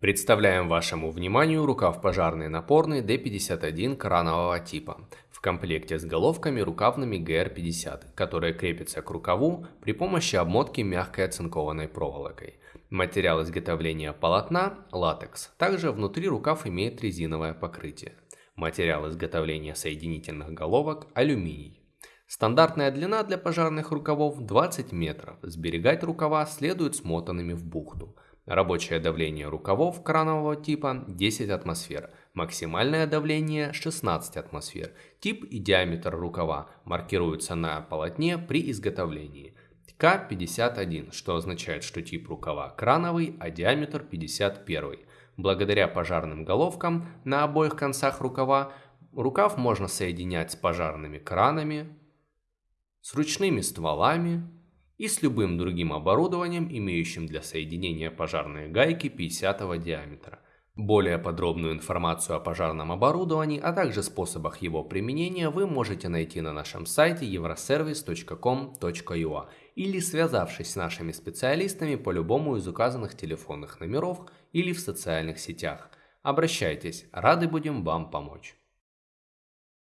Представляем вашему вниманию рукав пожарный напорный D51 кранового типа в комплекте с головками рукавными GR50, которые крепятся к рукаву при помощи обмотки мягкой оцинкованной проволокой. Материал изготовления полотна – латекс. Также внутри рукав имеет резиновое покрытие. Материал изготовления соединительных головок – алюминий. Стандартная длина для пожарных рукавов 20 метров. Сберегать рукава следует смотанными в бухту. Рабочее давление рукавов кранового типа 10 атмосфер. Максимальное давление 16 атмосфер. Тип и диаметр рукава маркируются на полотне при изготовлении. К51, что означает, что тип рукава крановый, а диаметр 51. Благодаря пожарным головкам на обоих концах рукава рукав можно соединять с пожарными кранами, с ручными стволами и с любым другим оборудованием, имеющим для соединения пожарные гайки 50 диаметра. Более подробную информацию о пожарном оборудовании, а также способах его применения вы можете найти на нашем сайте euroservice.com.ua или связавшись с нашими специалистами по любому из указанных телефонных номеров или в социальных сетях. Обращайтесь, рады будем вам помочь.